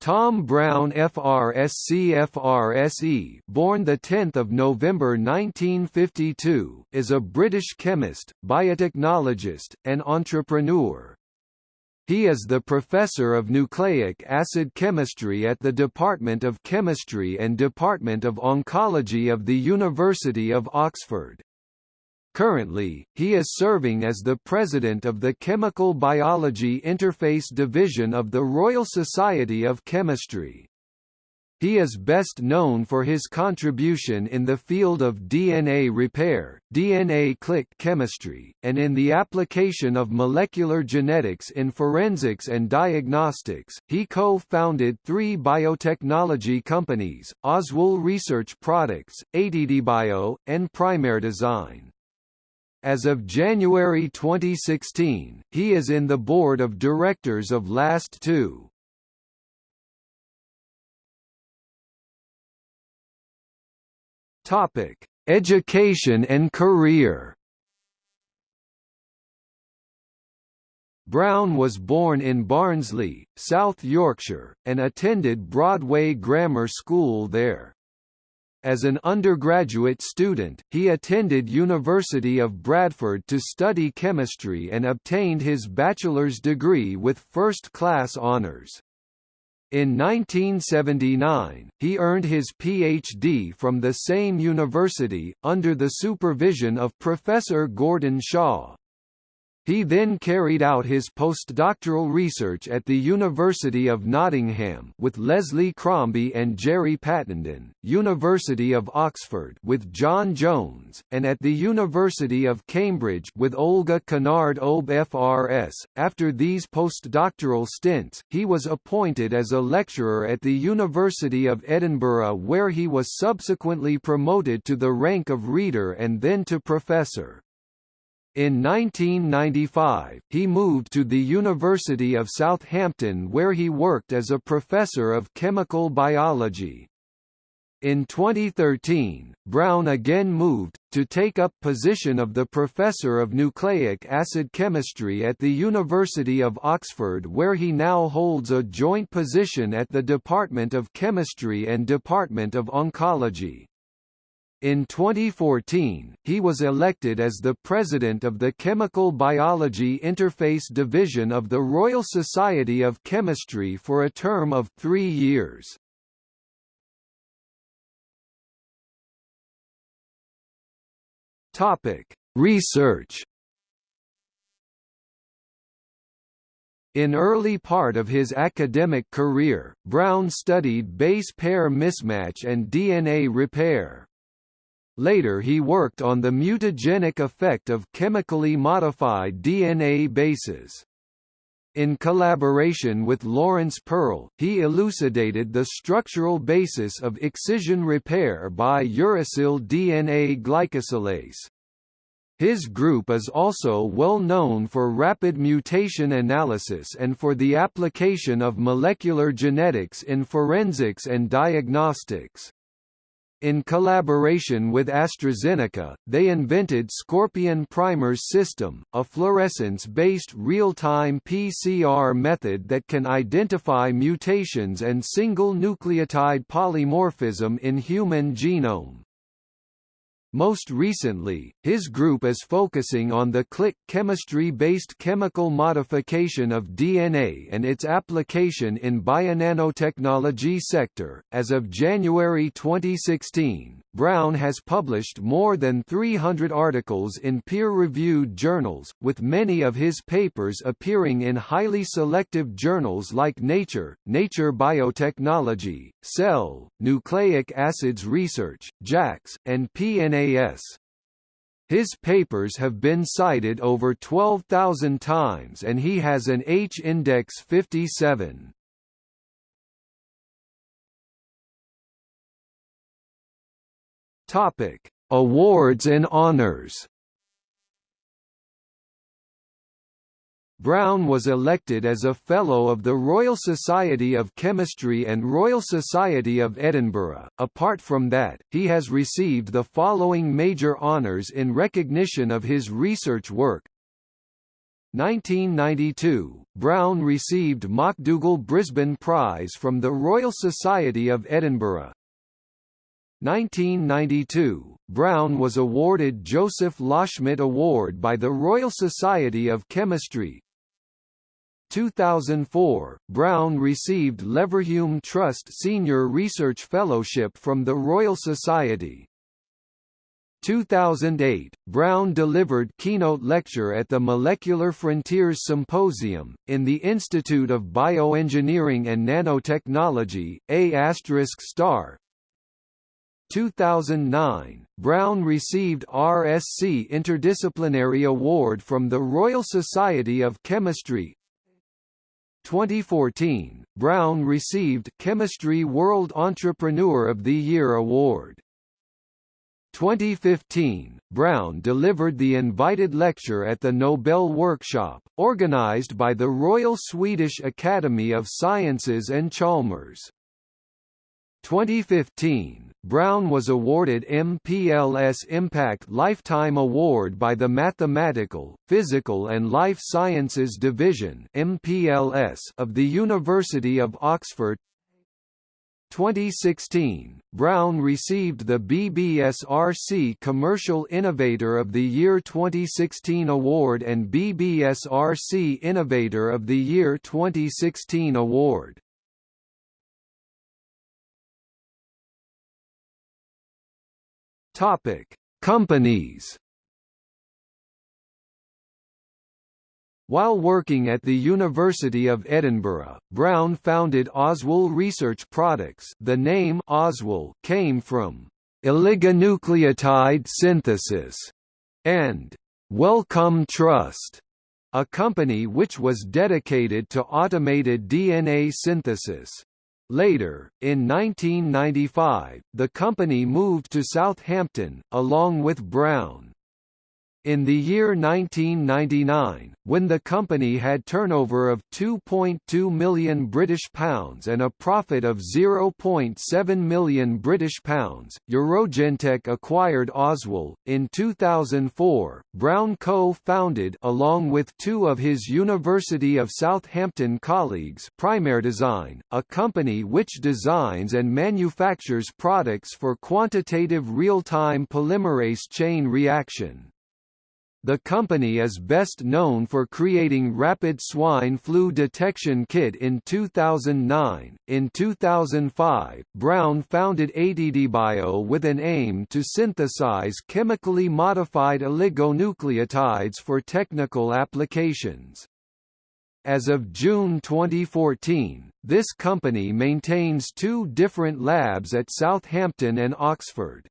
Tom Brown FRSC FRSE born 10 November 1952 is a British chemist, biotechnologist, and entrepreneur. He is the Professor of Nucleic Acid Chemistry at the Department of Chemistry and Department of Oncology of the University of Oxford. Currently, he is serving as the president of the Chemical Biology Interface Division of the Royal Society of Chemistry. He is best known for his contribution in the field of DNA repair, DNA click chemistry, and in the application of molecular genetics in forensics and diagnostics. He co-founded three biotechnology companies, Oswell Research Products, ATDBio, and Primer Design. As of January 2016, he is in the board of directors of Last2. Topic: Education and career. Brown was born in Barnsley, South Yorkshire, and attended Broadway Grammar School there. As an undergraduate student, he attended University of Bradford to study chemistry and obtained his bachelor's degree with first-class honours. In 1979, he earned his Ph.D. from the same university, under the supervision of Professor Gordon Shaw. He then carried out his postdoctoral research at the University of Nottingham with Leslie Crombie and Gerry Pattenden, University of Oxford with John Jones, and at the University of Cambridge with Olga Kennard Obe FRS. After these postdoctoral stints, he was appointed as a lecturer at the University of Edinburgh where he was subsequently promoted to the rank of reader and then to professor. In 1995, he moved to the University of Southampton where he worked as a professor of chemical biology. In 2013, Brown again moved, to take up position of the Professor of Nucleic Acid Chemistry at the University of Oxford where he now holds a joint position at the Department of Chemistry and Department of Oncology. In 2014, he was elected as the president of the Chemical Biology Interface Division of the Royal Society of Chemistry for a term of three years. Research In early part of his academic career, Brown studied base pair mismatch and DNA repair. Later he worked on the mutagenic effect of chemically modified DNA bases. In collaboration with Laurence Pearl, he elucidated the structural basis of excision repair by uracil DNA glycosylase. His group is also well known for rapid mutation analysis and for the application of molecular genetics in forensics and diagnostics. In collaboration with AstraZeneca, they invented Scorpion Primers System, a fluorescence-based real-time PCR method that can identify mutations and single nucleotide polymorphism in human genome. Most recently, his group is focusing on the click chemistry-based chemical modification of DNA and its application in bionanotechnology sector. As of January 2016, Brown has published more than 300 articles in peer-reviewed journals, with many of his papers appearing in highly selective journals like Nature, Nature Biotechnology, Cell, Nucleic Acids Research, JACS, and PNAS. His papers have been cited over 12,000 times and he has an H-index 57. Topic: Awards and honors. Brown was elected as a Fellow of the Royal Society of Chemistry and Royal Society of Edinburgh. Apart from that, he has received the following major honours in recognition of his research work 1992, Brown received Makdougall Brisbane Prize from the Royal Society of Edinburgh. 1992, Brown was awarded Joseph Loschmidt Award by the Royal Society of Chemistry. 2004, Brown received Leverhulme Trust Senior Research Fellowship from the Royal Society. 2008, Brown delivered keynote lecture at the Molecular Frontiers Symposium, in the Institute of Bioengineering and Nanotechnology, 2009, Brown received RSC Interdisciplinary Award from the Royal Society of Chemistry 2014, Brown received Chemistry World Entrepreneur of the Year Award. 2015, Brown delivered the invited lecture at the Nobel Workshop, organized by the Royal Swedish Academy of Sciences and Chalmers. 2015, Brown was awarded MPLS Impact Lifetime Award by the Mathematical, Physical and Life Sciences Division MPLS of the University of Oxford 2016, Brown received the BBSRC Commercial Innovator of the Year 2016 award and BBSRC Innovator of the Year 2016 award. Topic: Companies While working at the University of Edinburgh, Brown founded Oswell Research Products the name Oswell came from oligonucleotide synthesis and Wellcome Trust, a company which was dedicated to automated DNA synthesis. Later, in 1995, the company moved to Southampton, along with Brown. In the year 1999, when the company had turnover of 2.2 million British pounds and a profit of 0.7 million British pounds, Eurogentec acquired Oswell. In 2004, Brown co-founded along with two of his University of Southampton colleagues, Primerdesign, a company which designs and manufactures products for quantitative real-time polymerase chain reaction. The company is best known for creating rapid swine flu detection kit in 2009. In 2005, Brown founded ATDBio with an aim to synthesize chemically modified oligonucleotides for technical applications. As of June 2014, this company maintains two different labs at Southampton and Oxford.